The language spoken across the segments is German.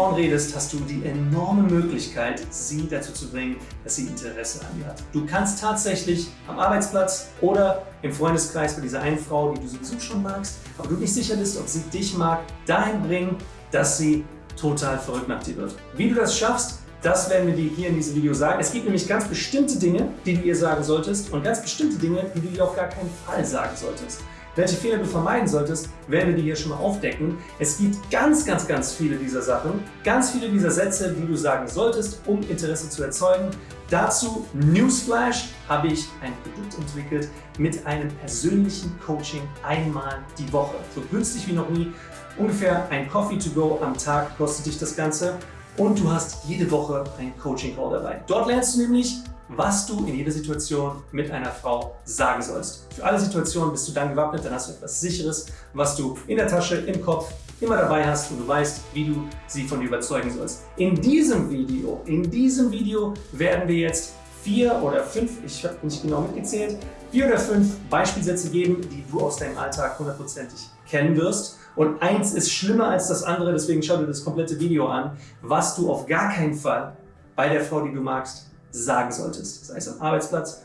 Frauen redest, hast du die enorme Möglichkeit, sie dazu zu bringen, dass sie Interesse an dir hat. Du kannst tatsächlich am Arbeitsplatz oder im Freundeskreis bei dieser einen Frau, die du sowieso schon magst, aber du nicht sicher bist, ob sie dich mag, dahin bringen, dass sie total verrückt nach dir wird. Wie du das schaffst, das werden wir dir hier in diesem Video sagen. Es gibt nämlich ganz bestimmte Dinge, die du ihr sagen solltest und ganz bestimmte Dinge, die du ihr auf gar keinen Fall sagen solltest. Welche Fehler du vermeiden solltest, werden wir dir hier schon mal aufdecken. Es gibt ganz, ganz, ganz viele dieser Sachen, ganz viele dieser Sätze, die du sagen solltest, um Interesse zu erzeugen. Dazu, Newsflash, habe ich ein Produkt entwickelt mit einem persönlichen Coaching einmal die Woche. So günstig wie noch nie. Ungefähr ein Coffee to go am Tag kostet dich das Ganze und du hast jede Woche ein Coaching Call dabei. Dort lernst du nämlich, was du in jeder Situation mit einer Frau sagen sollst. Für alle Situationen bist du dann gewappnet, dann hast du etwas Sicheres, was du in der Tasche, im Kopf immer dabei hast und du weißt, wie du sie von dir überzeugen sollst. In diesem Video, in diesem Video werden wir jetzt vier oder fünf, ich habe nicht genau mitgezählt, vier oder fünf Beispielsätze geben, die du aus deinem Alltag hundertprozentig kennen wirst. Und eins ist schlimmer als das andere, deswegen schau dir das komplette Video an, was du auf gar keinen Fall bei der Frau, die du magst, sagen solltest. Sei es am Arbeitsplatz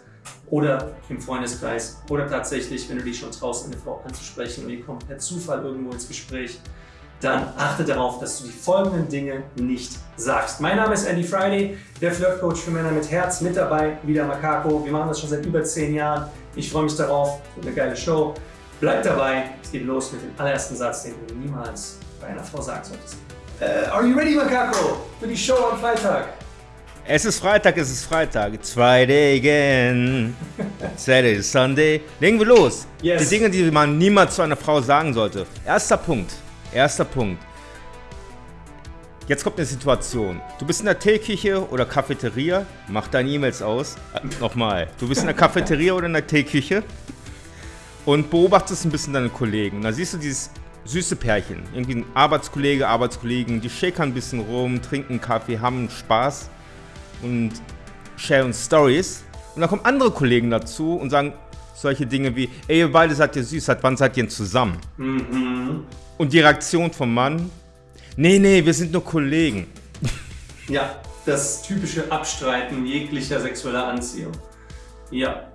oder im Freundeskreis oder tatsächlich, wenn du dich schon traust, eine Frau anzusprechen und die kommt per Zufall irgendwo ins Gespräch, dann achte darauf, dass du die folgenden Dinge nicht sagst. Mein Name ist Andy Friday, der Flirtcoach für Männer mit Herz, mit dabei, wieder Makako. Wir machen das schon seit über zehn Jahren. Ich freue mich darauf, eine geile Show. Bleib dabei, es geht los mit dem allerersten Satz, den du niemals bei einer Frau sagen solltest. Uh, are you ready, Makako, für die Show am Freitag? Es ist Freitag, es ist Freitag. It's Friday again. Saturday, Sunday. Legen wir los. Yes. Die Dinge, die man niemals zu einer Frau sagen sollte. Erster Punkt. Erster Punkt. Jetzt kommt eine Situation. Du bist in der Teeküche oder Cafeteria. Mach deine E-Mails aus. Äh, Nochmal. Du bist in der Cafeteria oder in der Teeküche und beobachtest ein bisschen deine Kollegen. Da siehst du dieses süße Pärchen. Irgendwie ein Arbeitskollege, Arbeitskollegen, die shakern ein bisschen rum, trinken Kaffee, haben Spaß und sharen Stories. Und dann kommen andere Kollegen dazu und sagen solche Dinge wie, ey, ihr beide seid ihr süß, seit wann seid ihr denn zusammen? Mhm. Und die Reaktion vom Mann, nee, nee, wir sind nur Kollegen. Ja, das typische Abstreiten jeglicher sexueller Anziehung. Ja,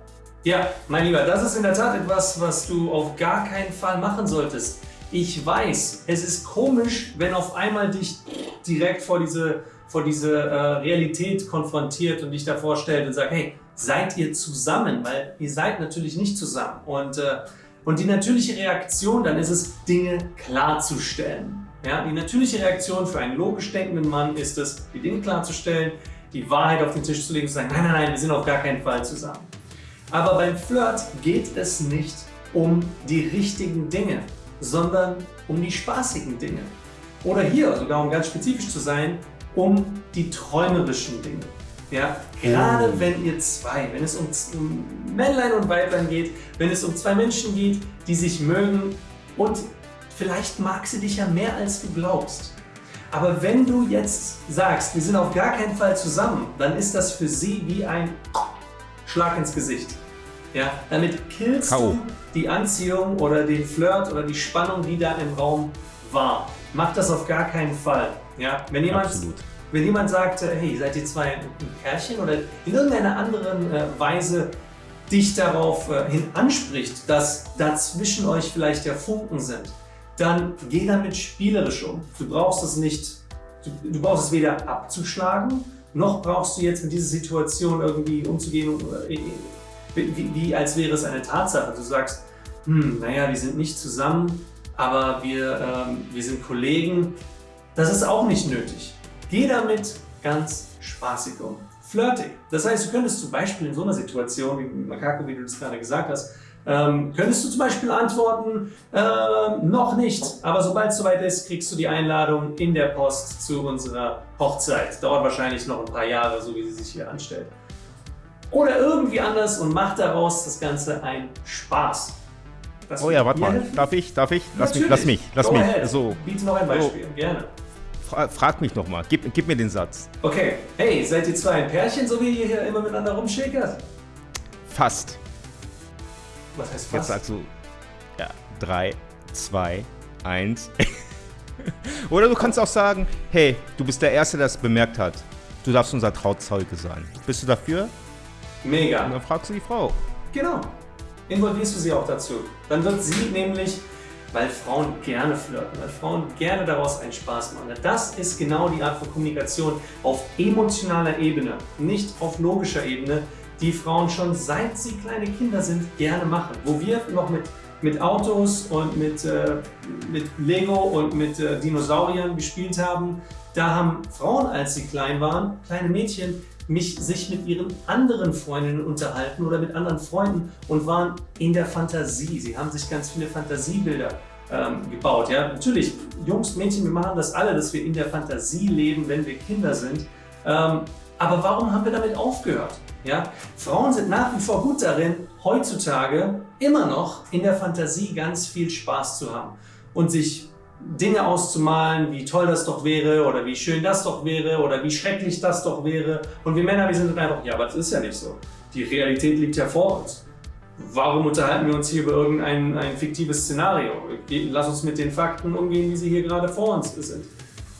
ja, mein Lieber, das ist in der Tat etwas, was du auf gar keinen Fall machen solltest. Ich weiß, es ist komisch, wenn auf einmal dich direkt vor diese, vor diese äh, Realität konfrontiert und dich davor stellt und sagt, hey, seid ihr zusammen? Weil ihr seid natürlich nicht zusammen. Und, äh, und die natürliche Reaktion dann ist es, Dinge klarzustellen. Ja, die natürliche Reaktion für einen logisch denkenden Mann ist es, die Dinge klarzustellen, die Wahrheit auf den Tisch zu legen und zu sagen, nein, nein, nein, wir sind auf gar keinen Fall zusammen. Aber beim Flirt geht es nicht um die richtigen Dinge, sondern um die spaßigen Dinge. Oder hier, sogar um ganz spezifisch zu sein, um die träumerischen Dinge. Ja, gerade oh. wenn ihr zwei, wenn es um Männlein und Weiblein geht, wenn es um zwei Menschen geht, die sich mögen und vielleicht mag sie dich ja mehr als du glaubst. Aber wenn du jetzt sagst, wir sind auf gar keinen Fall zusammen, dann ist das für sie wie ein Schlag ins Gesicht. Ja, damit killst Kau. du die Anziehung oder den Flirt oder die Spannung, die da im Raum war. Mach das auf gar keinen Fall. Ja, wenn jemand, Absolut. wenn jemand sagt, hey, seid ihr zwei ein Pärchen oder in irgendeiner anderen äh, Weise dich darauf äh, hin anspricht, dass dazwischen euch vielleicht ja Funken sind, dann geh damit spielerisch um. Du brauchst es nicht, du, du brauchst es weder abzuschlagen, noch brauchst du jetzt mit dieser Situation irgendwie umzugehen, äh, wie, wie als wäre es eine Tatsache. Du sagst, hm, naja, wir sind nicht zusammen, aber wir, ähm, wir sind Kollegen. Das ist auch nicht nötig. Geh damit ganz spaßig um. Flirtig. Das heißt, du könntest zum Beispiel in so einer Situation, wie Makako, wie du das gerade gesagt hast, ähm, könntest du zum Beispiel antworten, äh, noch nicht, aber sobald es soweit ist, kriegst du die Einladung in der Post zu unserer Hochzeit. Dauert wahrscheinlich noch ein paar Jahre, so wie sie sich hier anstellt. Oder irgendwie anders und mach daraus das Ganze ein Spaß. Das oh ja, warte mal. Helfen? Darf ich? Darf ich? Lass mich, lass mich, lass Go mich. Ahead. So. Biete noch ein Beispiel, so. gerne. Frag mich noch mal. Gib, gib mir den Satz. Okay. Hey, seid ihr zwei ein Pärchen, so wie ihr hier immer miteinander rumschäkert? Fast. Was heißt fast? Jetzt sagst du, ja, 3, 2, 1. Oder du kannst auch sagen, hey, du bist der Erste, der es bemerkt hat. Du darfst unser Trauzeuge sein. Bist du dafür? Mega. Und dann fragst du die Frau. Genau. Involvierst du sie auch dazu. Dann wird sie nämlich, weil Frauen gerne flirten, weil Frauen gerne daraus einen Spaß machen. Das ist genau die Art von Kommunikation auf emotionaler Ebene, nicht auf logischer Ebene, die Frauen schon seit sie kleine Kinder sind gerne machen. Wo wir noch mit, mit Autos und mit, äh, mit Lego und mit äh, Dinosauriern gespielt haben, da haben Frauen, als sie klein waren, kleine Mädchen, mich, sich mit ihren anderen Freundinnen unterhalten oder mit anderen Freunden und waren in der Fantasie. Sie haben sich ganz viele Fantasiebilder ähm, gebaut. Ja? Natürlich, Jungs, Mädchen, wir machen das alle, dass wir in der Fantasie leben, wenn wir Kinder sind. Ähm, aber warum haben wir damit aufgehört? Ja? Frauen sind nach wie vor gut darin, heutzutage immer noch in der Fantasie ganz viel Spaß zu haben und sich Dinge auszumalen, wie toll das doch wäre oder wie schön das doch wäre oder wie schrecklich das doch wäre. Und wir Männer, wir sind dann einfach, ja, aber das ist ja nicht so. Die Realität liegt ja vor uns. Warum unterhalten wir uns hier über irgendein ein fiktives Szenario? Lass uns mit den Fakten umgehen, wie sie hier gerade vor uns sind.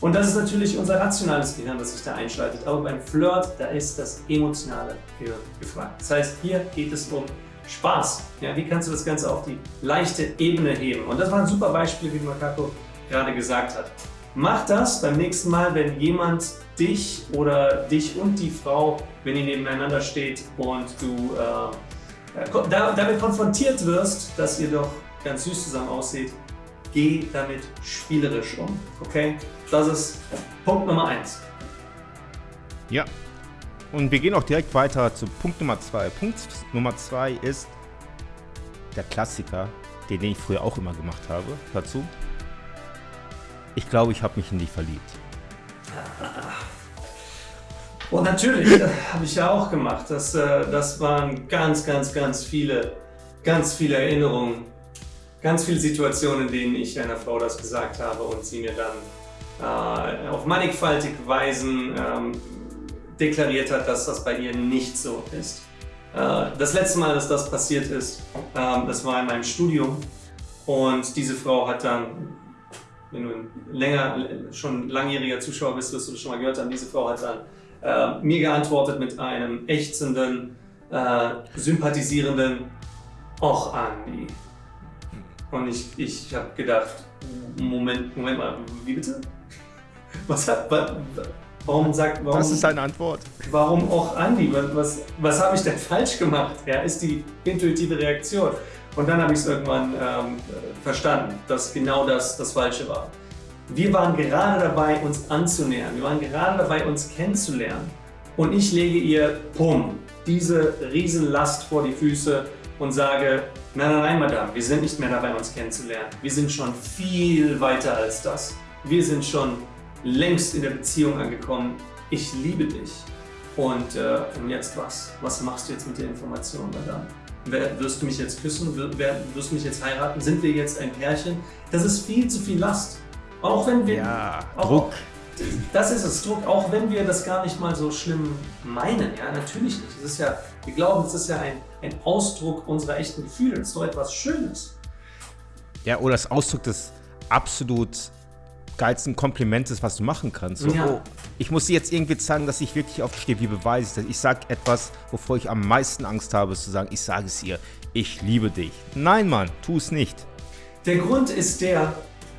Und das ist natürlich unser rationales Gehirn, das sich da einschaltet. Aber beim Flirt, da ist das emotionale Gehirn gefragt. Das heißt, hier geht es um Spaß. Ja, wie kannst du das Ganze auf die leichte Ebene heben? Und das war ein super Beispiel, wie Makako gerade gesagt hat. Mach das beim nächsten Mal, wenn jemand dich oder dich und die Frau, wenn ihr nebeneinander steht und du äh, damit konfrontiert wirst, dass ihr doch ganz süß zusammen aussieht, geh damit spielerisch um. Okay? Das ist Punkt Nummer 1. Ja. Und wir gehen auch direkt weiter zu Punkt Nummer 2. Punkt Nummer 2 ist der Klassiker, den ich früher auch immer gemacht habe. Dazu. Ich glaube, ich habe mich in dich verliebt. Und natürlich, habe ich ja auch gemacht. Das, äh, das waren ganz, ganz, ganz viele, ganz viele Erinnerungen ganz viele Situationen, in denen ich einer Frau das gesagt habe und sie mir dann äh, auf mannigfaltige Weisen ähm, deklariert hat, dass das bei ihr nicht so ist. Äh, das letzte Mal, dass das passiert ist, äh, das war in meinem Studium und diese Frau hat dann, wenn du länger, schon langjähriger Zuschauer bist, wirst du das schon mal gehört haben, diese Frau hat dann äh, mir geantwortet mit einem ächzenden, äh, sympathisierenden Och, Andi, und ich, ich habe gedacht, Moment, Moment mal, wie bitte? Was hat, warum sagt, warum, Was ist deine Antwort? Warum auch Andi? Was, was, was habe ich denn falsch gemacht? Ja, ist die intuitive Reaktion. Und dann habe ich es irgendwann ähm, verstanden, dass genau das das Falsche war. Wir waren gerade dabei, uns anzunähern. Wir waren gerade dabei, uns kennenzulernen. Und ich lege ihr, pum, diese Riesenlast vor die Füße und sage, nein, nein, nein, Madame, wir sind nicht mehr dabei, uns kennenzulernen. Wir sind schon viel weiter als das. Wir sind schon längst in der Beziehung angekommen. Ich liebe dich. Und, äh, und jetzt was? Was machst du jetzt mit der Information, Madame? Wirst du mich jetzt küssen? Wirst du mich jetzt heiraten? Sind wir jetzt ein Pärchen? Das ist viel zu viel Last. Auch wenn wir... Ja, auch, Druck. Das ist es, Druck, auch wenn wir das gar nicht mal so schlimm meinen. Ja, natürlich nicht. Es ist ja, wir glauben, es ist ja ein, ein Ausdruck unserer echten Gefühle. Es ist doch etwas Schönes. Ja, oder das Ausdruck des absolut geilsten Komplimentes, was du machen kannst. So, ja. oh, ich muss dir jetzt irgendwie zeigen, dass ich wirklich auf stehe. Wie beweise ich das? Ich sage etwas, wovor ich am meisten Angst habe, ist zu sagen, ich sage es ihr, ich liebe dich. Nein, Mann, tu es nicht. Der Grund ist der,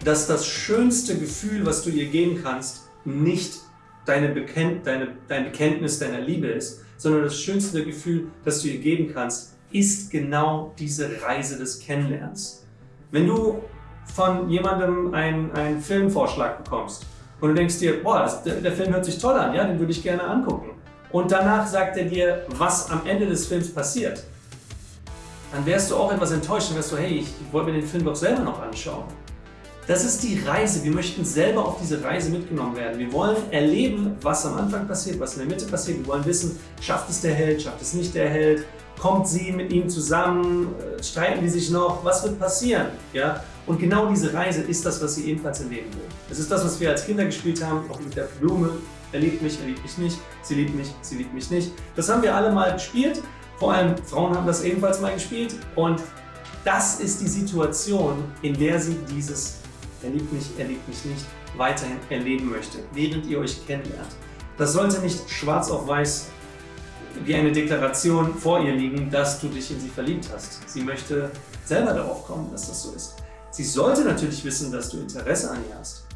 dass das schönste Gefühl, was du ihr geben kannst, nicht deine Bekennt, deine, dein Bekenntnis deiner Liebe ist, sondern das schönste Gefühl, das du ihr geben kannst, ist genau diese Reise des Kennenlernens. Wenn du von jemandem einen, einen Filmvorschlag bekommst und du denkst dir, boah, das, der, der Film hört sich toll an, ja, den würde ich gerne angucken. Und danach sagt er dir, was am Ende des Films passiert. Dann wärst du auch etwas enttäuscht und wärst du, hey, ich, ich wollte mir den Film doch selber noch anschauen. Das ist die Reise. Wir möchten selber auf diese Reise mitgenommen werden. Wir wollen erleben, was am Anfang passiert, was in der Mitte passiert. Wir wollen wissen, schafft es der Held, schafft es nicht der Held, kommt sie mit ihm zusammen, äh, streiten die sich noch, was wird passieren? Ja? Und genau diese Reise ist das, was sie ebenfalls erleben will. Es ist das, was wir als Kinder gespielt haben, auch mit der Blume. Er liebt mich, er liebt mich nicht, sie liebt mich, sie liebt mich nicht. Das haben wir alle mal gespielt. Vor allem Frauen haben das ebenfalls mal gespielt. Und das ist die Situation, in der sie dieses er liebt mich, er liebt mich nicht, weiterhin erleben möchte, während ihr euch kennenlernt. Das sollte nicht schwarz auf weiß wie eine Deklaration vor ihr liegen, dass du dich in sie verliebt hast. Sie möchte selber darauf kommen, dass das so ist. Sie sollte natürlich wissen, dass du Interesse an ihr hast.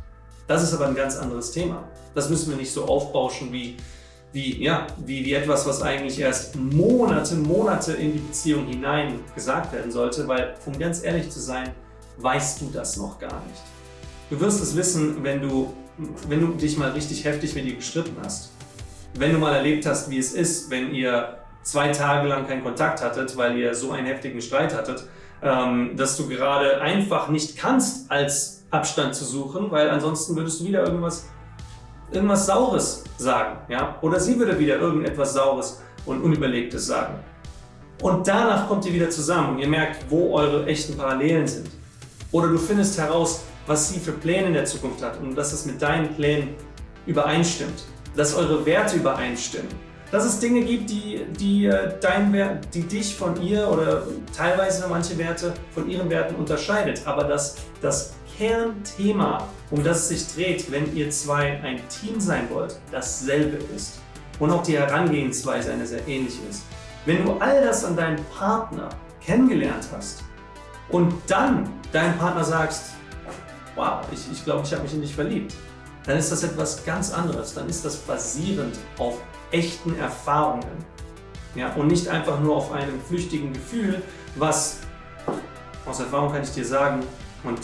Das ist aber ein ganz anderes Thema. Das müssen wir nicht so aufbauschen wie, wie, ja, wie, wie etwas, was eigentlich erst Monate, Monate in die Beziehung hinein gesagt werden sollte, weil, um ganz ehrlich zu sein, weißt du das noch gar nicht. Du wirst es wissen, wenn du, wenn du dich mal richtig heftig mit ihr gestritten hast. Wenn du mal erlebt hast, wie es ist, wenn ihr zwei Tage lang keinen Kontakt hattet, weil ihr so einen heftigen Streit hattet, ähm, dass du gerade einfach nicht kannst, als Abstand zu suchen, weil ansonsten würdest du wieder irgendwas, irgendwas Saures sagen. Ja? Oder sie würde wieder irgendetwas Saures und Unüberlegtes sagen. Und danach kommt ihr wieder zusammen und ihr merkt, wo eure echten Parallelen sind. Oder du findest heraus, was sie für Pläne in der Zukunft hat und dass es mit deinen Plänen übereinstimmt. Dass eure Werte übereinstimmen. Dass es Dinge gibt, die, die, äh, dein Wert, die dich von ihr oder teilweise manche Werte von ihren Werten unterscheidet. Aber dass das Kernthema, um das es sich dreht, wenn ihr zwei ein Team sein wollt, dasselbe ist. Und auch die Herangehensweise eine sehr ähnliche ist. Wenn du all das an deinem Partner kennengelernt hast und dann deinem Partner sagst, wow, ich glaube, ich, glaub, ich habe mich in dich verliebt, dann ist das etwas ganz anderes. Dann ist das basierend auf echten Erfahrungen. Ja, und nicht einfach nur auf einem flüchtigen Gefühl, was aus Erfahrung kann ich dir sagen, und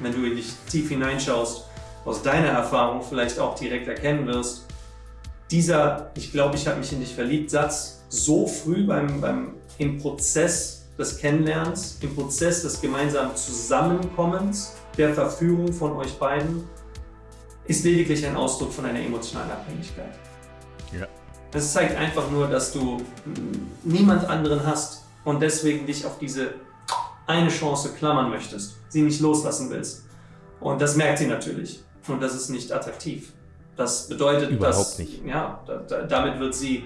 wenn du in dich tief hineinschaust, aus deiner Erfahrung vielleicht auch direkt erkennen wirst, dieser Ich glaube, ich habe mich in dich verliebt Satz so früh beim, beim, im Prozess des Kennenlernens, im Prozess des gemeinsamen Zusammenkommens, der Verführung von euch beiden, ist lediglich ein Ausdruck von einer emotionalen Abhängigkeit. Ja. Das zeigt einfach nur, dass du niemand anderen hast und deswegen dich auf diese eine Chance klammern möchtest, sie nicht loslassen willst. Und das merkt sie natürlich. Und das ist nicht attraktiv. Das bedeutet, Überhaupt dass, nicht. Ja, da, da, damit wird sie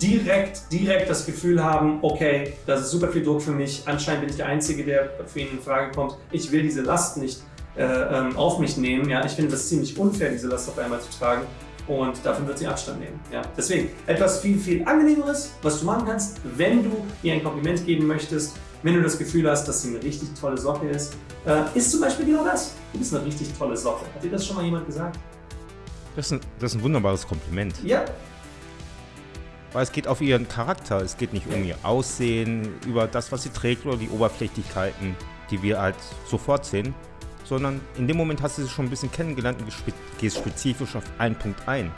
direkt, direkt das Gefühl haben, okay, das ist super viel Druck für mich, anscheinend bin ich der Einzige, der für ihn in Frage kommt, ich will diese Last nicht äh, ähm, auf mich nehmen. Ja, ich finde das ziemlich unfair, diese Last auf einmal zu tragen und davon wird sie Abstand nehmen. Ja. Deswegen etwas viel, viel angenehmeres, was du machen kannst, wenn du ihr ein Kompliment geben möchtest, wenn du das Gefühl hast, dass sie eine richtig tolle Socke ist, äh, ist zum Beispiel genau das. Du bist eine richtig tolle Socke. Hat dir das schon mal jemand gesagt? Das ist ein, das ist ein wunderbares Kompliment. Ja. Weil es geht auf ihren Charakter, es geht nicht um ihr Aussehen, über das, was sie trägt oder die Oberflächlichkeiten, die wir halt sofort sehen, sondern in dem Moment hast du sie schon ein bisschen kennengelernt und gehst spezifisch auf einen Punkt ein.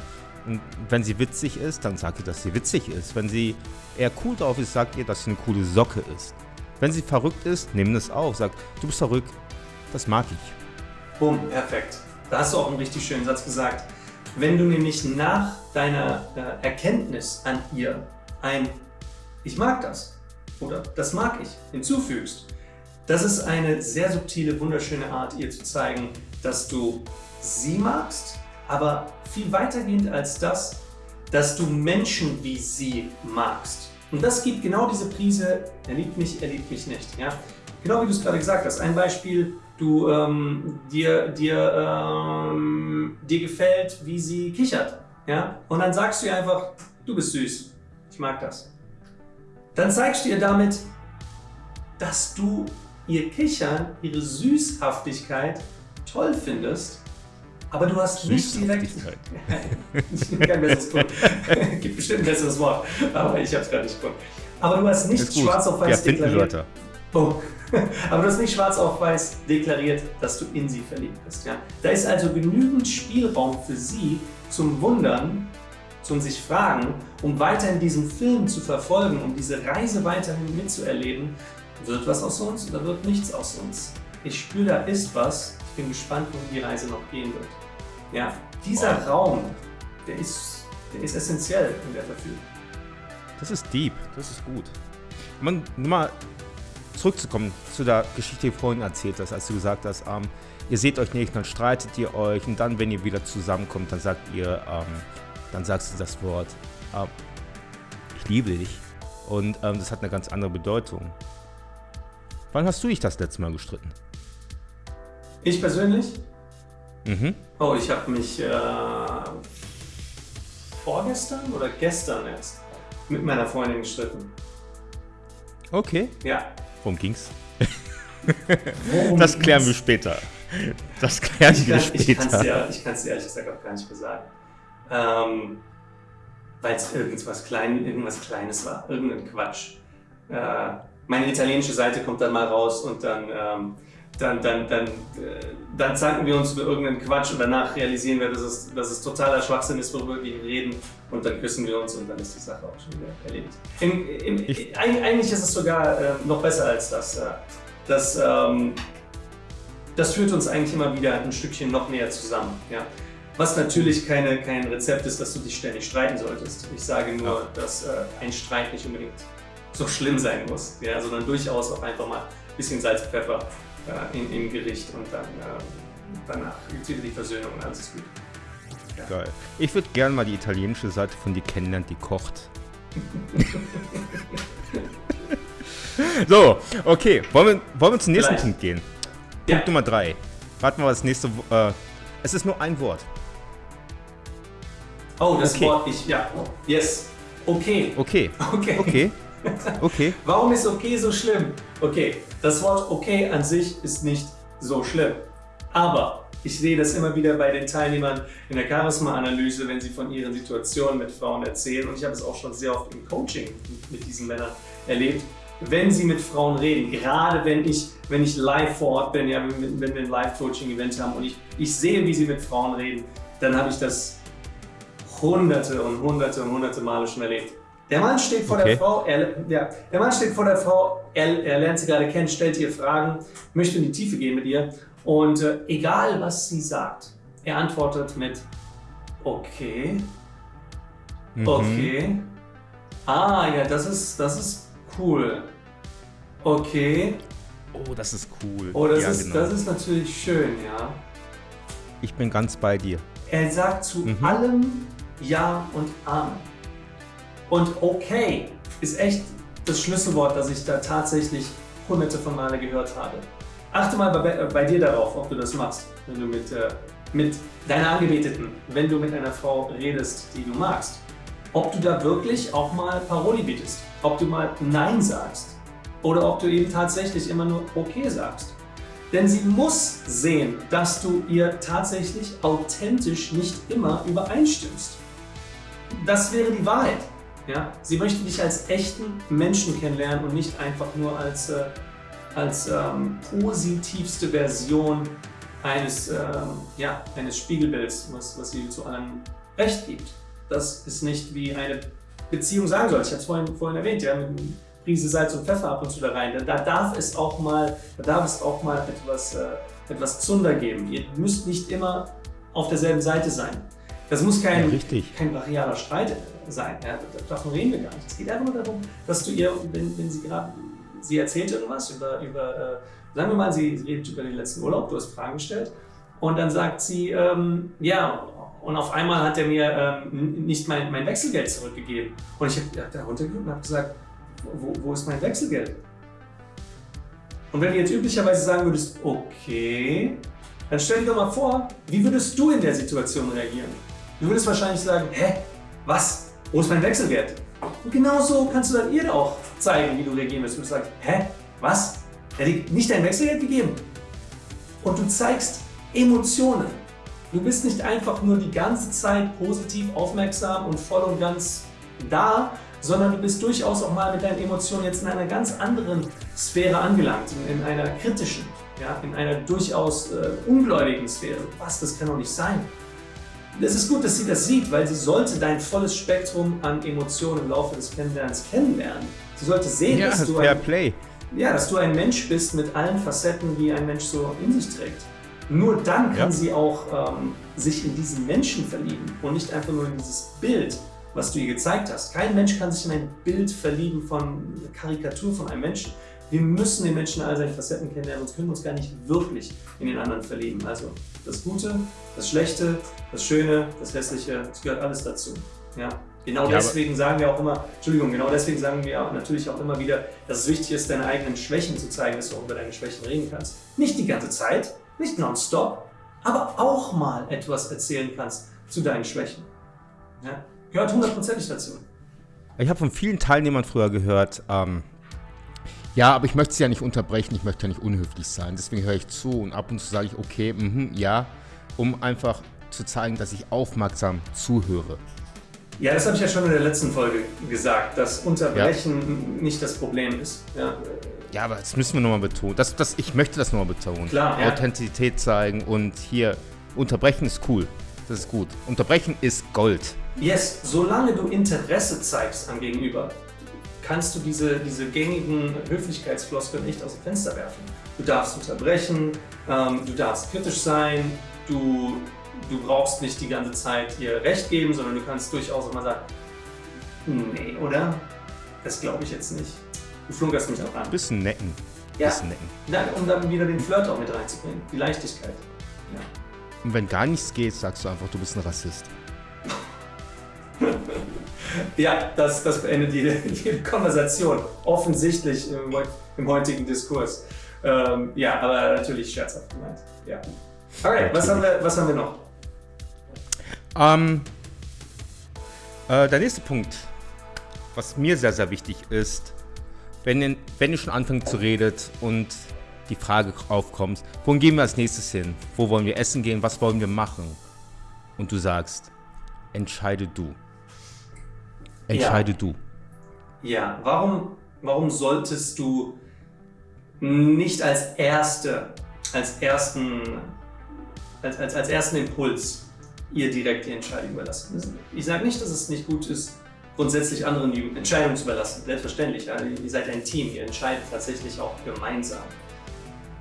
Und wenn sie witzig ist, dann sagt ihr, dass sie witzig ist. Wenn sie eher cool drauf ist, sagt ihr, dass sie eine coole Socke ist. Wenn sie verrückt ist, nimm das auf. Sagt, du bist verrückt, das mag ich. Bumm, perfekt. Da hast du auch einen richtig schönen Satz gesagt. Wenn du nämlich nach deiner äh, Erkenntnis an ihr ein Ich mag das oder das mag ich hinzufügst, das ist eine sehr subtile, wunderschöne Art, ihr zu zeigen, dass du sie magst, aber viel weitergehend als das, dass du Menschen wie sie magst. Und das gibt genau diese Prise, er liebt mich, er liebt mich nicht. Ja? Genau wie du es gerade gesagt hast. Ein Beispiel, du, ähm, dir, dir, ähm, dir gefällt, wie sie kichert. Ja? Und dann sagst du ihr einfach, du bist süß, ich mag das. Dann zeigst du ihr damit, dass du ihr Kichern, ihre Süßhaftigkeit toll findest, aber du hast nicht direkt... ich kein besseres Wort. Gibt bestimmt ein besseres Wort, aber ich habe es gerade nicht gefunden. Aber du hast nicht schwarz auf weiß deklariert. Oh. aber du hast nicht schwarz auf weiß deklariert, dass du in sie verliebt bist. Ja? Da ist also genügend Spielraum für sie zum Wundern, zum sich fragen, um weiterhin diesen Film zu verfolgen, um diese Reise weiterhin mitzuerleben, wird was aus uns oder wird nichts aus uns? Ich spüre, da ist was. Ich bin gespannt, wohin die Reise noch gehen wird. Ja, dieser wow. Raum, der ist, der ist essentiell in der Verfügung. Das ist deep, das ist gut. Man, nur mal zurückzukommen zu der Geschichte, die du vorhin erzählt hast, als du gesagt hast, ähm, ihr seht euch nicht, dann streitet ihr euch und dann, wenn ihr wieder zusammenkommt, dann sagt ihr, ähm, dann sagst du das Wort, ähm, ich liebe dich. Und ähm, das hat eine ganz andere Bedeutung. Wann hast du dich das letzte Mal gestritten? Ich persönlich? Mhm. Oh, ich habe mich äh, vorgestern oder gestern erst mit meiner Freundin gestritten. Okay. Ja. Worum ging's? Worum das klären ging's? wir später. Das klären ich wir kann, später. Ich kann es dir, ich kann's dir ehrlich gesagt auch gar nicht mehr sagen. Ähm, Weil es irgendwas, Klein, irgendwas Kleines war. Irgendein Quatsch. Äh, meine italienische Seite kommt dann mal raus und dann, ähm, dann, dann, dann, äh, dann zanken wir uns über irgendeinen Quatsch und danach realisieren wir, dass es, dass es totaler Schwachsinn ist, worüber wir reden und dann küssen wir uns und dann ist die Sache auch schon wieder erledigt. Im, im, eigentlich ist es sogar äh, noch besser als das. Äh, das, ähm, das führt uns eigentlich immer wieder ein Stückchen noch näher zusammen. Ja? Was natürlich keine, kein Rezept ist, dass du dich ständig streiten solltest. Ich sage nur, dass äh, ein Streit nicht unbedingt so schlimm sein muss, ja, sondern durchaus auch einfach mal ein bisschen Salz, Pfeffer äh, in, im Gericht und dann äh, danach gibt es wieder die Versöhnung und alles ist gut. Ja. Geil. Ich würde gerne mal die italienische Seite von dir kennenlernen, die kocht. so, okay. Wollen wir, wollen wir zum nächsten Vielleicht. Punkt gehen? Punkt ja. Nummer 3. Warten wir mal das nächste. Äh, es ist nur ein Wort. Oh, das okay. Wort ich. Ja. Yes. Okay. Okay. Okay. Okay. Okay. Warum ist okay so schlimm? Okay, das Wort okay an sich ist nicht so schlimm. Aber ich sehe das immer wieder bei den Teilnehmern in der Charisma-Analyse, wenn sie von ihren Situationen mit Frauen erzählen. Und ich habe es auch schon sehr oft im Coaching mit diesen Männern erlebt. Wenn sie mit Frauen reden, gerade wenn ich, wenn ich live vor Ort bin, ja, wenn, wir ein Live-Coaching-Event haben und ich, ich sehe, wie sie mit Frauen reden, dann habe ich das hunderte und hunderte und hunderte Male schon erlebt. Der Mann steht vor okay. der Frau, er, ja, der Mann steht vor der Frau, er, er, lernt sie gerade kennen, stellt ihr Fragen, möchte in die Tiefe gehen mit ihr und äh, egal was sie sagt, er antwortet mit okay, mhm. okay, ah ja, das ist, das ist cool, okay. Oh, das ist cool. Oh, das, ja, ist, genau. das ist natürlich schön, ja. Ich bin ganz bei dir. Er sagt zu mhm. allem Ja und Amen. Und okay ist echt das Schlüsselwort, das ich da tatsächlich hunderte von Male gehört habe. Achte mal bei, bei dir darauf, ob du das machst, wenn du mit, äh, mit deiner Angebeteten, wenn du mit einer Frau redest, die du magst. Ob du da wirklich auch mal Paroli bietest, ob du mal Nein sagst oder ob du eben tatsächlich immer nur okay sagst. Denn sie muss sehen, dass du ihr tatsächlich authentisch nicht immer übereinstimmst. Das wäre die Wahrheit. Ja? Sie möchte dich als echten Menschen kennenlernen und nicht einfach nur als, äh, als ähm, positivste Version eines, ähm, ja, eines Spiegelbilds, was, was sie zu allem Recht gibt. Das ist nicht wie eine Beziehung sein soll. Ich hatte es vorhin, vorhin erwähnt, ja, mit einer Prise Salz und Pfeffer ab und zu da rein. Da, da darf es auch mal, da darf es auch mal etwas, äh, etwas Zunder geben. Ihr müsst nicht immer auf derselben Seite sein. Das muss kein, ja, kein brachialer Streit sein. Ja, davon reden wir gar nicht. Es geht einfach nur darum, dass du ihr, wenn, wenn sie gerade, sie erzählt irgendwas über, über äh, sagen wir mal, sie redet über den letzten Urlaub, du hast Fragen gestellt und dann sagt sie, ähm, ja, und auf einmal hat er mir ähm, nicht mein, mein Wechselgeld zurückgegeben. Und ich habe da runtergeguckt und habe gesagt, wo, wo ist mein Wechselgeld? Und wenn du jetzt üblicherweise sagen würdest, okay, dann stell dir doch mal vor, wie würdest du in der Situation reagieren? Du würdest wahrscheinlich sagen, hä, was? Wo ist mein Wechselgeld? Und genau so kannst du dann ihr auch zeigen, wie du reagieren wirst. Und du sagst, hä, was? Er hat dir nicht dein Wechselgeld gegeben? Und du zeigst Emotionen. Du bist nicht einfach nur die ganze Zeit positiv, aufmerksam und voll und ganz da, sondern du bist durchaus auch mal mit deinen Emotionen jetzt in einer ganz anderen Sphäre angelangt, in, einer kritischen, ja, in einer durchaus äh, ungläubigen Sphäre. Was, das kann doch nicht sein. Es ist gut, dass sie das sieht, weil sie sollte dein volles Spektrum an Emotionen im Laufe des Kennenlernens kennenlernen. Sie sollte sehen, ja, dass, du ein, Play. Ja, dass du ein Mensch bist mit allen Facetten, die ein Mensch so in sich trägt. Nur dann kann ja. sie auch ähm, sich in diesen Menschen verlieben und nicht einfach nur in dieses Bild, was du ihr gezeigt hast. Kein Mensch kann sich in ein Bild verlieben von einer Karikatur von einem Menschen. Wir müssen den Menschen all seinen Facetten kennenlernen, sonst können wir uns gar nicht wirklich in den anderen verlieben. Also das Gute, das Schlechte, das Schöne, das Hässliche, es gehört alles dazu. Ja? Genau ja, deswegen sagen wir auch immer, Entschuldigung, genau deswegen sagen wir natürlich auch immer wieder, dass es wichtig ist, deine eigenen Schwächen zu zeigen, dass du auch über deine Schwächen reden kannst. Nicht die ganze Zeit, nicht nonstop, aber auch mal etwas erzählen kannst zu deinen Schwächen. Ja? Gehört hundertprozentig dazu. Ich habe von vielen Teilnehmern früher gehört, ähm, ja, aber ich möchte sie ja nicht unterbrechen, ich möchte ja nicht unhöflich sein. Deswegen höre ich zu und ab und zu sage ich, okay, mh, ja, um einfach zu zeigen, dass ich aufmerksam zuhöre. Ja, das habe ich ja schon in der letzten Folge gesagt, dass Unterbrechen ja. nicht das Problem ist. Ja. ja, aber das müssen wir nochmal betonen. Das, das, ich möchte das nochmal betonen. Klar, ja. Authentizität zeigen und hier, unterbrechen ist cool. Das ist gut. Unterbrechen ist Gold. Yes, solange du Interesse zeigst am Gegenüber, kannst du diese, diese gängigen Höflichkeitsfloskeln nicht aus dem Fenster werfen. Du darfst unterbrechen, ähm, du darfst kritisch sein, du du brauchst nicht die ganze Zeit ihr Recht geben, sondern du kannst durchaus auch mal sagen, nee, oder? Das glaube ich jetzt nicht. Du flunkerst mich auch an. Bisschen necken. Ja, Bisschen necken. Ja, um dann wieder den Flirt auch mit reinzubringen, die Leichtigkeit. Ja. Und wenn gar nichts geht, sagst du einfach, du bist ein Rassist. Ja, das, das beendet jede, jede Konversation. Offensichtlich im, im heutigen Diskurs. Ähm, ja, aber natürlich scherzhaft gemeint. Ja. Okay, was haben, wir, was haben wir noch? Ähm, äh, der nächste Punkt, was mir sehr, sehr wichtig ist, wenn, wenn ihr schon anfängt zu reden und die Frage aufkommt, wohin gehen wir als nächstes hin? Wo wollen wir essen gehen? Was wollen wir machen? Und du sagst, entscheide du. Entscheide ja. du. Ja, warum, warum solltest du nicht als erste, als ersten, als, als, als ersten Impuls ihr direkt die Entscheidung überlassen. Ich sage nicht, dass es nicht gut ist, grundsätzlich anderen die Entscheidung zu überlassen. Selbstverständlich, ja, ihr seid ein Team, ihr entscheidet tatsächlich auch gemeinsam.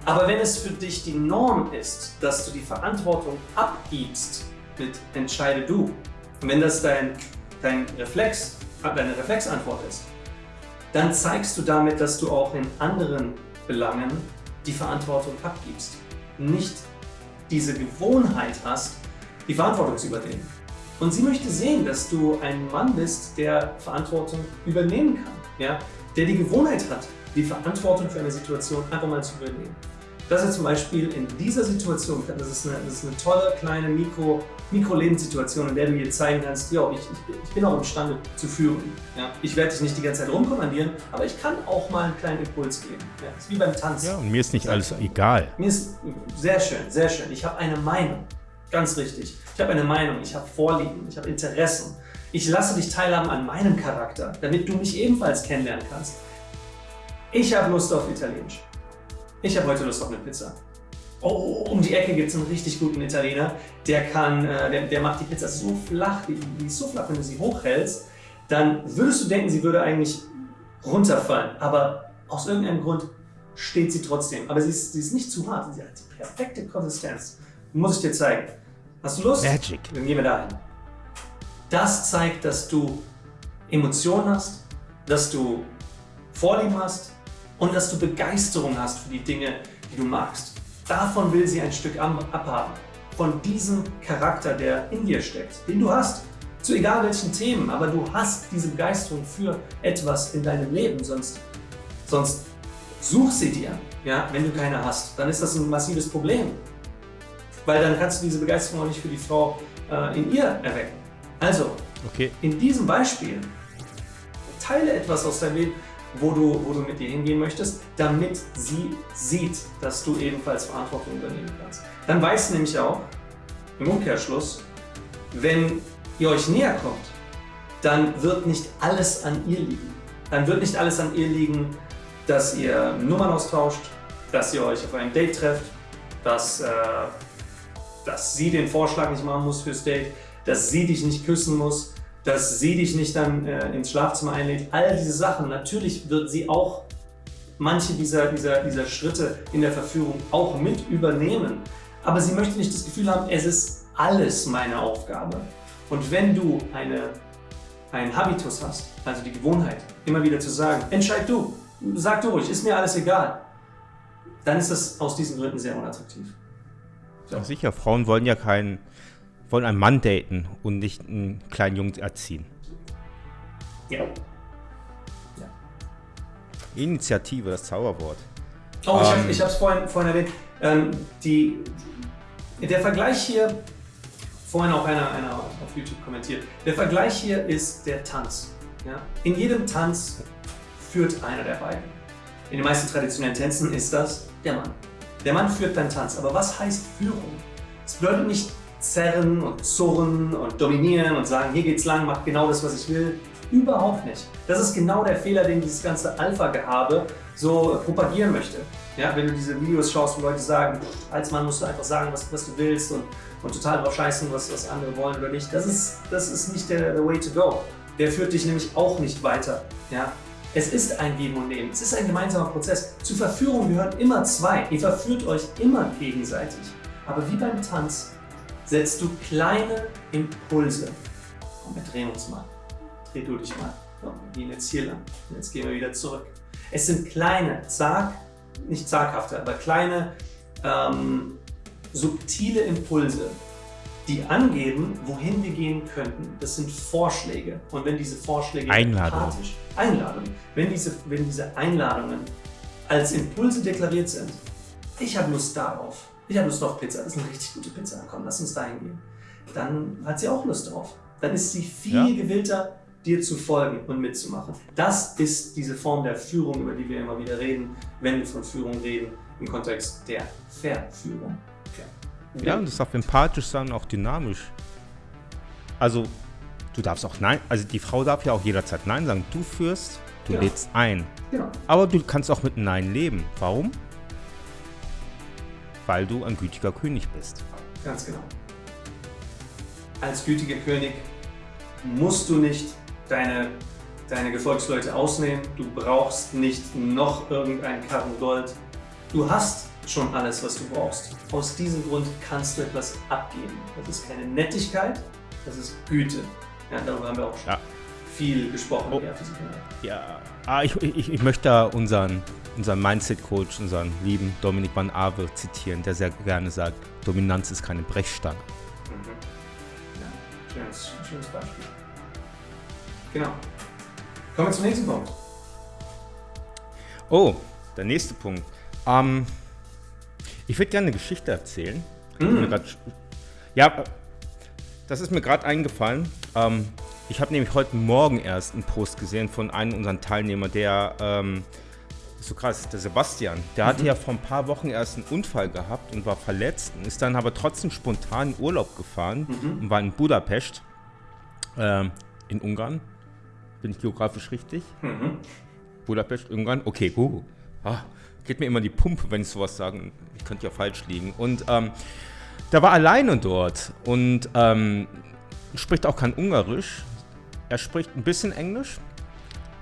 Aber wenn es für dich die Norm ist, dass du die Verantwortung abgibst mit entscheide du, und wenn das dein, dein Reflex, deine Reflexantwort ist, dann zeigst du damit, dass du auch in anderen Belangen die Verantwortung abgibst. Nicht diese Gewohnheit hast, die Verantwortung zu übernehmen. Und sie möchte sehen, dass du ein Mann bist, der Verantwortung übernehmen kann, ja? der die Gewohnheit hat, die Verantwortung für eine Situation einfach mal zu übernehmen. Das ist zum Beispiel in dieser Situation, das ist eine, das ist eine tolle kleine Mikro, Mikro-Lebenssituation, in der du dir zeigen kannst, ja, ich, ich, ich, bin auch imstande zu führen. Ja? Ich werde dich nicht die ganze Zeit rumkommandieren, aber ich kann auch mal einen kleinen Impuls geben. Ja? Das ist wie beim Tanzen. Ja, und mir ist nicht alles egal. Mir ist sehr schön, sehr schön. Ich habe eine Meinung. Ganz richtig. Ich habe eine Meinung, ich habe Vorlieben, ich habe Interessen. Ich lasse dich teilhaben an meinem Charakter, damit du mich ebenfalls kennenlernen kannst. Ich habe Lust auf Italienisch. Ich habe heute Lust auf eine Pizza. Oh, um die Ecke gibt es einen richtig guten Italiener. Der, kann, äh, der, der macht die Pizza so flach, die, die ist so flach, wenn du sie hochhältst, dann würdest du denken, sie würde eigentlich runterfallen. Aber aus irgendeinem Grund steht sie trotzdem. Aber sie ist, sie ist nicht zu hart, sie hat die perfekte Konsistenz. Muss ich dir zeigen. Hast du Lust? Magic. Dann gehen wir dahin. Das zeigt, dass du Emotionen hast, dass du Vorlieben hast und dass du Begeisterung hast für die Dinge, die du magst. Davon will sie ein Stück abhaben. Von diesem Charakter, der in dir steckt, den du hast. Zu egal welchen Themen, aber du hast diese Begeisterung für etwas in deinem Leben, sonst, sonst such sie dir. Ja? Wenn du keine hast, dann ist das ein massives Problem weil dann kannst du diese Begeisterung auch nicht für die Frau äh, in ihr erwecken. Also, okay. in diesem Beispiel teile etwas aus deinem Leben, wo du, wo du mit dir hingehen möchtest, damit sie sieht, dass du ebenfalls Verantwortung übernehmen kannst. Dann weißt du nämlich auch, im Umkehrschluss, wenn ihr euch näher kommt, dann wird nicht alles an ihr liegen. Dann wird nicht alles an ihr liegen, dass ihr Nummern austauscht, dass ihr euch auf einem Date trefft, dass äh, dass sie den Vorschlag nicht machen muss fürs Date, dass sie dich nicht küssen muss, dass sie dich nicht dann äh, ins Schlafzimmer einlädt. All diese Sachen, natürlich wird sie auch manche dieser, dieser, dieser Schritte in der Verführung auch mit übernehmen. Aber sie möchte nicht das Gefühl haben, es ist alles meine Aufgabe. Und wenn du eine, einen Habitus hast, also die Gewohnheit, immer wieder zu sagen, entscheid du, sag du ruhig, ist mir alles egal, dann ist das aus diesen Gründen sehr unattraktiv. So. Sicher, Frauen wollen ja keinen, wollen einen Mann daten und nicht einen kleinen Jungen erziehen. Ja. ja. Initiative, das Zauberwort. Oh, ähm, ich habe es vorhin, vorhin erwähnt. Ähm, die, der Vergleich hier, vorhin auch einer, einer auf YouTube kommentiert, der Vergleich hier ist der Tanz. Ja? In jedem Tanz führt einer der beiden. In den meisten traditionellen Tänzen ist das der Mann. Der Mann führt deinen Tanz. Aber was heißt Führung? Es bedeutet nicht zerren und zurren und dominieren und sagen, hier geht's lang, mach genau das, was ich will. Überhaupt nicht. Das ist genau der Fehler, den dieses ganze Alpha-Gehabe so propagieren möchte. Ja, wenn du diese Videos schaust, wo Leute sagen, als Mann musst du einfach sagen, was, was du willst und, und total drauf scheißen, was, was andere wollen oder nicht. Das ist, das ist nicht der, der way to go. Der führt dich nämlich auch nicht weiter. Ja? Es ist ein Geben und Nehmen. Es ist ein gemeinsamer Prozess. Zur Verführung gehören immer zwei. Ihr verführt euch immer gegenseitig. Aber wie beim Tanz setzt du kleine Impulse. Komm, wir drehen uns mal. Dreh du dich mal. So, wir gehen jetzt hier lang. Jetzt gehen wir wieder zurück. Es sind kleine, zag, nicht zaghafte, aber kleine, ähm, subtile Impulse, die angeben, wohin wir gehen könnten. Das sind Vorschläge. Und wenn diese Vorschläge Einladungen. Einladungen, wenn diese, wenn diese Einladungen als Impulse deklariert sind, ich habe Lust darauf, ich habe Lust auf Pizza, das ist eine richtig gute Pizza, komm, lass uns dahin gehen. Dann hat sie auch Lust drauf. Dann ist sie viel ja. gewillter, dir zu folgen und mitzumachen. Das ist diese Form der Führung, über die wir immer wieder reden, wenn wir von Führung reden, im Kontext der Verführung. Ja, ja und es darf empathisch sein, auch dynamisch. Also, du darfst auch Nein, also die Frau darf ja auch jederzeit Nein sagen. Du führst, du ja. lädst ein. Ja. Aber du kannst auch mit Nein leben. Warum? Weil du ein gütiger König bist. Ganz genau. Als gütiger König musst du nicht deine, deine Gefolgsleute ausnehmen. Du brauchst nicht noch irgendeinen Karren Gold. Du hast schon alles, was du brauchst. Aus diesem Grund kannst du etwas abgeben. Das ist keine Nettigkeit, das ist Güte. Ja, darüber haben wir auch schon ja. viel gesprochen. Oh. Ja, ah, ich, ich, ich möchte da unseren unseren Mindset-Coach, unseren lieben Dominik van Awe zitieren, der sehr gerne sagt, Dominanz ist keine Brechstange. Mhm. Ja, schönes, schönes Beispiel. Genau. Kommen wir zum nächsten Punkt. Oh, der nächste Punkt. Ähm, ich würde gerne eine Geschichte erzählen. Mm. ja, das ist mir gerade eingefallen. Ähm, ich habe nämlich heute Morgen erst einen Post gesehen von einem unserer Teilnehmer, der ähm, so krass, der Sebastian, der mhm. hatte ja vor ein paar Wochen erst einen Unfall gehabt und war verletzt und ist dann aber trotzdem spontan in Urlaub gefahren mhm. und war in Budapest, äh, in Ungarn. Bin ich geografisch richtig? Mhm. Budapest, Ungarn? Okay, gut. Ah, geht mir immer die Pumpe, wenn ich sowas sage. Ich könnte ja falsch liegen. Und ähm, der war alleine dort und ähm, spricht auch kein Ungarisch. Er spricht ein bisschen Englisch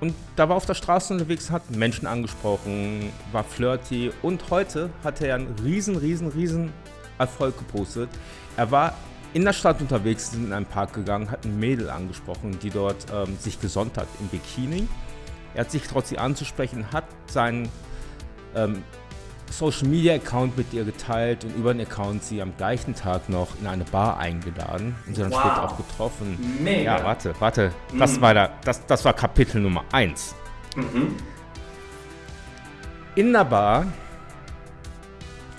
und da war auf der Straße unterwegs, hat Menschen angesprochen, war flirty und heute hat er einen riesen, riesen, riesen Erfolg gepostet. Er war in der Stadt unterwegs, sind in einen Park gegangen, hat ein Mädel angesprochen, die dort ähm, sich gesonnt hat im Bikini. Er hat sich trotz sie anzusprechen, hat seinen ähm, Social Media Account mit ihr geteilt und über den Account sie am gleichen Tag noch in eine Bar eingeladen und sie dann wow. später auch getroffen. Mega. Ja, warte, warte. Mhm. Das, war da, das, das war Kapitel Nummer 1. Mhm. In der Bar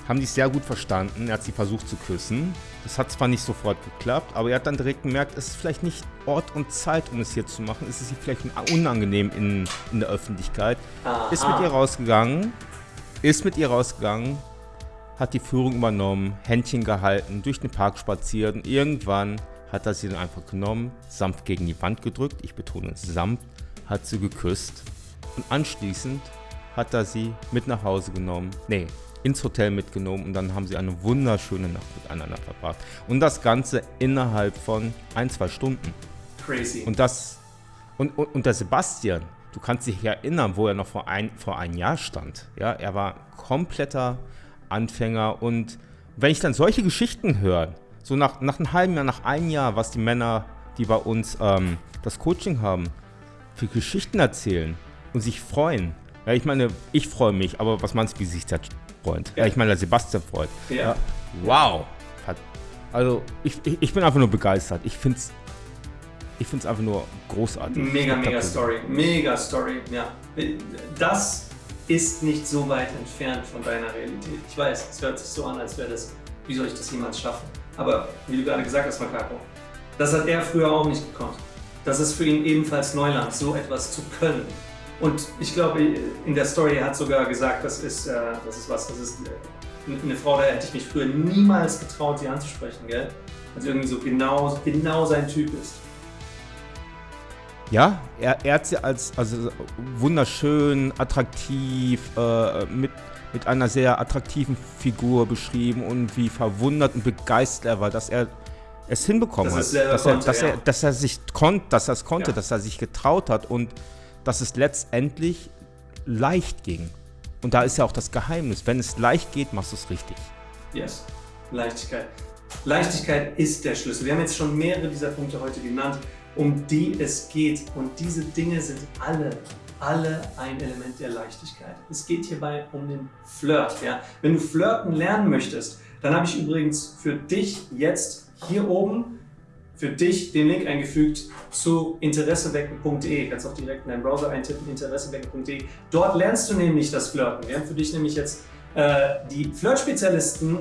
haben die es sehr gut verstanden. Er hat sie versucht zu küssen. Das hat zwar nicht sofort geklappt, aber er hat dann direkt gemerkt, es ist vielleicht nicht Ort und Zeit, um es hier zu machen. Es ist vielleicht unangenehm in, in der Öffentlichkeit. Aha. Ist mit ihr rausgegangen, ist mit ihr rausgegangen, hat die Führung übernommen, Händchen gehalten, durch den Park spaziert und irgendwann hat er sie dann einfach genommen, sanft gegen die Wand gedrückt, ich betone sanft, hat sie geküsst und anschließend hat er sie mit nach Hause genommen, nee, ins Hotel mitgenommen und dann haben sie eine wunderschöne Nacht miteinander verbracht. Und das Ganze innerhalb von ein, zwei Stunden. Crazy. Und das, und, und, und der Sebastian, du kannst dich erinnern, wo er noch vor ein, vor ein Jahr stand. Ja, er war kompletter Anfänger und wenn ich dann solche Geschichten höre, so nach, nach einem halben Jahr, nach einem Jahr, was die Männer, die bei uns ähm, das Coaching haben, für Geschichten erzählen und sich freuen. Ja, ich meine, ich freue mich, aber was meinst du, wie sich der freut? Ja, ich meine, der Sebastian freut. Ja. ja wow. Also, ich, ich, ich bin einfach nur begeistert. Ich finde es ich finde es einfach nur großartig. Mega, mega Story. Mega Story, ja. Das ist nicht so weit entfernt von deiner Realität. Ich weiß, es hört sich so an, als wäre das, wie soll ich das jemals schaffen? Aber wie du gerade gesagt hast, Makako, das hat er früher auch nicht gekonnt. Das ist für ihn ebenfalls Neuland, so etwas zu können. Und ich glaube, in der Story er hat sogar gesagt, das ist, äh, das ist was, das ist äh, eine Frau, da hätte ich mich früher niemals getraut, sie anzusprechen, gell? Also irgendwie so genau, genau sein Typ ist. Ja, er, er hat sie als also wunderschön, attraktiv, äh, mit, mit einer sehr attraktiven Figur beschrieben und wie verwundert und begeistert er war, dass er es hinbekommen das hat. Dass, konnte, er, dass, ja. er, dass er sich konnt, dass er es konnte, ja. dass er sich getraut hat und dass es letztendlich leicht ging. Und da ist ja auch das Geheimnis. Wenn es leicht geht, machst du es richtig. Yes, Leichtigkeit. Leichtigkeit ist der Schlüssel. Wir haben jetzt schon mehrere dieser Punkte heute genannt, um die es geht. Und diese Dinge sind alle, alle ein Element der Leichtigkeit. Es geht hierbei um den Flirt. Ja? Wenn du flirten lernen möchtest, dann habe ich übrigens für dich jetzt hier oben für dich den Link eingefügt zu interessewecken.de. Kannst auch direkt in deinen Browser eintippen, interessewecken.de. Dort lernst du nämlich das Flirten. Wir haben für dich nämlich jetzt äh, die Flirt-Spezialisten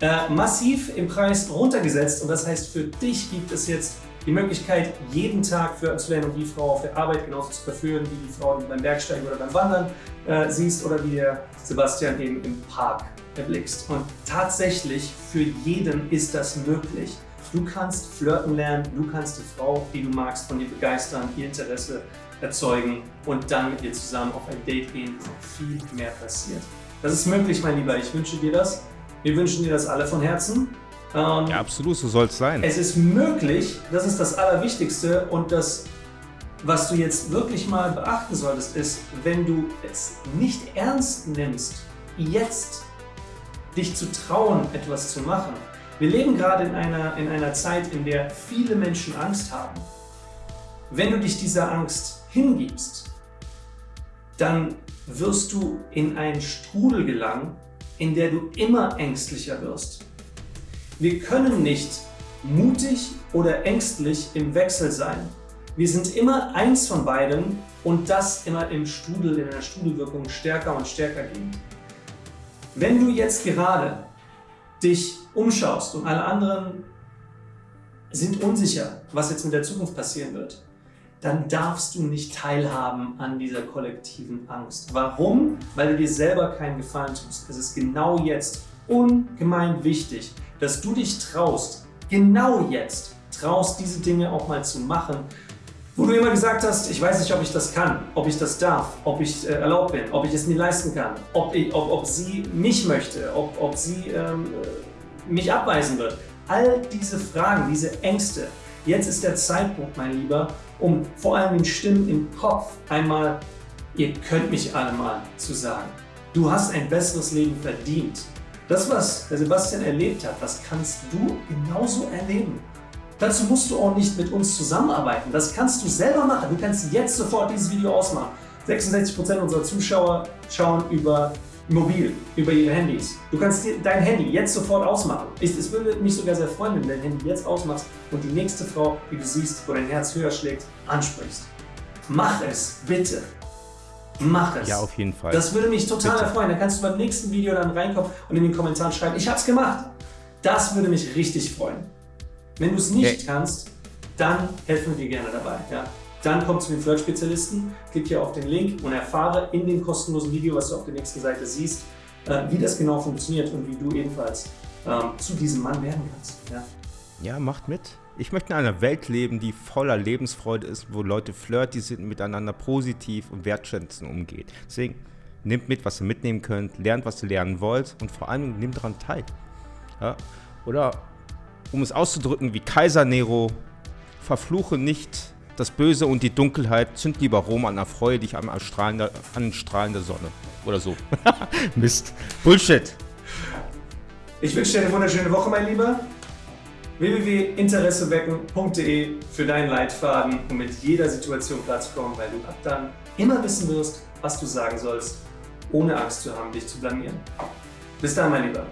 äh, massiv im Preis runtergesetzt und das heißt, für dich gibt es jetzt die Möglichkeit, jeden Tag zu lernen und die Frau auf der Arbeit genauso zu verführen, wie die Frau, die beim Bergsteigen oder beim Wandern äh, siehst oder wie der Sebastian eben im Park erblickst. Und tatsächlich für jeden ist das möglich. Du kannst flirten lernen, du kannst die Frau, die du magst, von dir begeistern, ihr Interesse erzeugen und dann mit ihr zusammen auf ein Date gehen, wo viel mehr passiert. Das ist möglich, mein Lieber. Ich wünsche dir das. Wir wünschen dir das alle von Herzen. Ähm, ja, absolut, so soll es sein. Es ist möglich, das ist das Allerwichtigste und das, was du jetzt wirklich mal beachten solltest, ist, wenn du es nicht ernst nimmst, jetzt dich zu trauen, etwas zu machen, wir leben gerade in einer, in einer Zeit, in der viele Menschen Angst haben. Wenn du dich dieser Angst hingibst, dann wirst du in einen Strudel gelangen, in der du immer ängstlicher wirst. Wir können nicht mutig oder ängstlich im Wechsel sein. Wir sind immer eins von beiden und das immer im Strudel, in einer Strudelwirkung stärker und stärker gehen. Wenn du jetzt gerade dich umschaust und alle anderen sind unsicher, was jetzt mit der Zukunft passieren wird, dann darfst du nicht teilhaben an dieser kollektiven Angst. Warum? Weil du dir selber keinen Gefallen tust. Es ist genau jetzt ungemein wichtig, dass du dich traust, genau jetzt traust, diese Dinge auch mal zu machen, wo du immer gesagt hast, ich weiß nicht, ob ich das kann, ob ich das darf, ob ich äh, erlaubt bin, ob ich es mir leisten kann, ob, ich, ob, ob sie mich möchte, ob, ob sie ähm, äh, mich abweisen wird. All diese Fragen, diese Ängste. Jetzt ist der Zeitpunkt, mein Lieber, um vor allem den Stimmen im Kopf einmal, ihr könnt mich alle mal zu sagen. Du hast ein besseres Leben verdient. Das, was der Sebastian erlebt hat, das kannst du genauso erleben. Dazu musst du auch nicht mit uns zusammenarbeiten. Das kannst du selber machen. Du kannst jetzt sofort dieses Video ausmachen. 66% unserer Zuschauer schauen über mobil, über ihre Handys. Du kannst dein Handy jetzt sofort ausmachen. Es würde mich sogar sehr freuen, wenn du dein Handy jetzt ausmachst und die nächste Frau, die du siehst, wo dein Herz höher schlägt, ansprichst. Mach es, bitte. Mach es. Ja, auf jeden Fall. Das würde mich total bitte. erfreuen. Dann kannst du beim nächsten Video dann reinkommen und in den Kommentaren schreiben, ich hab's gemacht. Das würde mich richtig freuen. Wenn du es nicht okay. kannst, dann helfen wir dir gerne dabei. Ja? Dann komm zu den Flirt-Spezialisten, klick hier auf den Link und erfahre in dem kostenlosen Video, was du auf der nächsten Seite siehst, äh, wie das genau funktioniert und wie du ebenfalls ähm, zu diesem Mann werden kannst. Ja? ja, macht mit. Ich möchte in einer Welt leben, die voller Lebensfreude ist, wo Leute flirty sind, miteinander positiv und wertschätzend umgeht. Deswegen nehmt mit, was ihr mitnehmen könnt, lernt, was ihr lernen wollt und vor allem nehmt daran teil. Ja? Oder um es auszudrücken wie Kaiser Nero, verfluche nicht das Böse und die Dunkelheit, zünd lieber Rom an Erfreue dich an, strahlender, an strahlender Sonne. Oder so. Mist. Bullshit. Ich wünsche dir eine wunderschöne Woche, mein Lieber. www.interessewecken.de für deinen Leitfaden, um mit jeder Situation klarzukommen, weil du ab dann immer wissen wirst, was du sagen sollst, ohne Angst zu haben, dich zu blamieren. Bis dann, mein Lieber.